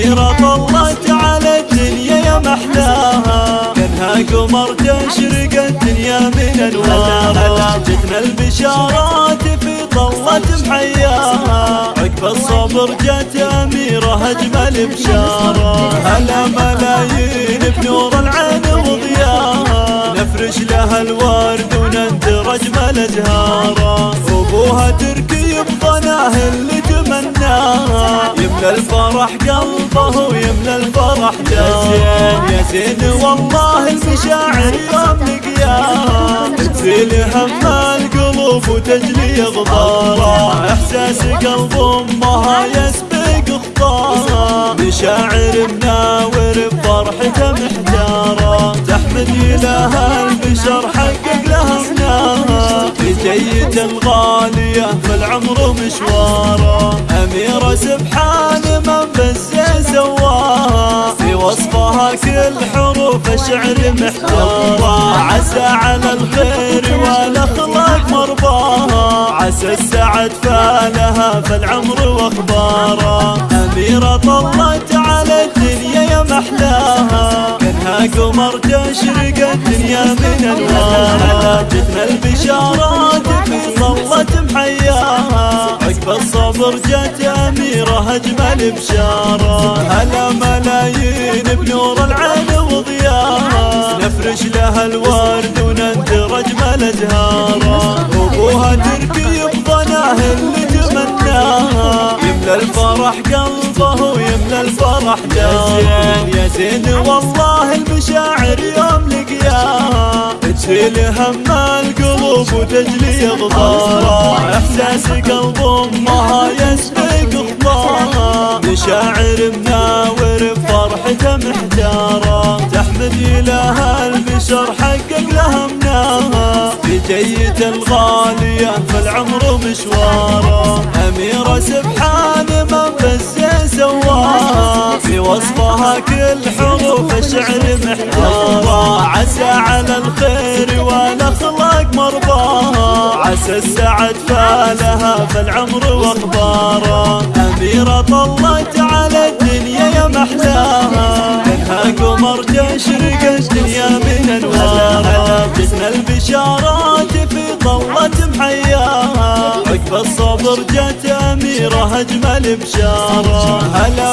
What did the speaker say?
أميرة طلت على الدنيا يا محلاها. كانها قمر تشرق الدنيا من أنوارها. جتنا البشارات في طلة محياها. عقب الصبر جت أميرة أجمل بشارة. هلا ملايين بنور العين وضياها. نفرش لها الورد وننثر أجمل أزهارها. يملى الفرح قلبه ويملى الفرح داره يا زين. والله المشاعر يوم لقياها تزيل هم القلوب وتجلي غبارها إحساس قلب أمها يسبق خطاها مشاعر مناور بفرحته محتارة. تحمد إله البشر حقق لها مناها جيت الغالية في العمر وصفها كل حروف الشعر محتارة. عسى على الخير والأخلاق مرضاها. عسى السعد فالها في العمر واخباره أميرة طلت على الدنيا يا محلاها. كانها قمر تشرق الدنيا من انوارها جتنا البشارات في صلة محياها. عقب الصبر جت أميرة أجمل بشارة. هلا ملايين بنور العين وضياها نفرش لها الورد وننثر أجمل أزهارها أبوها تركي بظناه اللي تمناها. يملى الفرح قلبه ويملى الفرح داره. يا زين. والله المشاعر يوم لقياها. تشيل هم القلوب وتجلي غبارها إحساس قلب أمها يسبق مشاعر مناور بفرحته محتاره تحمد إله البشر حقق لها مناها بجية الغالية في العمر مشواره. أميرة سبحان من بالزين سواها في وصفها كل حروف الشعر محتارة. عسى على الخير والأخلاق مرضاها. عسى السعد فالها في العمر واخباره أميرة طلت الصبر جت أميرة أجمل بشارة. هلا